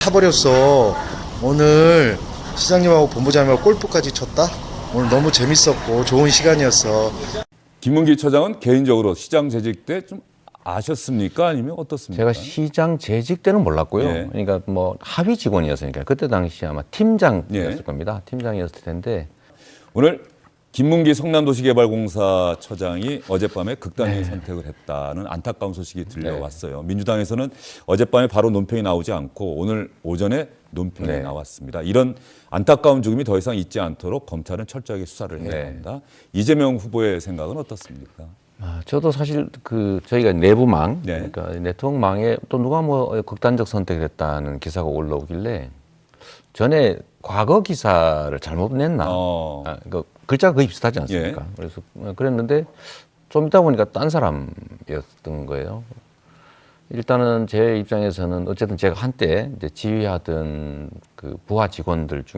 타버렸어. 오늘 시장님하고 본부장님하고 골프까지 쳤다. 오늘 너무 재밌었고 좋은 시간이었어. 김문기 처장은 개인적으로 시장 재직 때 좀 아셨습니까? 아니면 어떻습니까? 제가 시장 재직 때는 몰랐고요. 예. 그러니까 뭐 합의 직원이었으니까 그때 당시 아마 팀장이었을 예. 겁니다. 팀장이었을 텐데 오늘 김문기 성남도시개발공사 처장이 어젯밤에 극단적인 네. 선택을 했다는 안타까운 소식이 들려왔어요. 민주당에서는 어젯밤에 바로 논평이 나오지 않고 오늘 오전에 논평이 네. 나왔습니다. 이런 안타까운 죽음이 더 이상 있지 않도록 검찰은 철저하게 수사를 해야 네. 한다. 이재명 후보의 생각은 어떻습니까? 아, 저도 사실 그 저희가 내부망 네. 그러니까 네트워크망에 또 누가 뭐 극단적 선택을 했다는 기사가 올라오길래 전에 과거 기사를 잘못 냈나 어. 아, 그 글자가 거의 비슷하지 않습니까? 그래서 어, 그랬는데 좀 있다 보니까 딴 사람이었던 거예요. 일단은 제 입장에서는 어쨌든 제가 한때 이제 지휘하던 그 부하 직원들 중에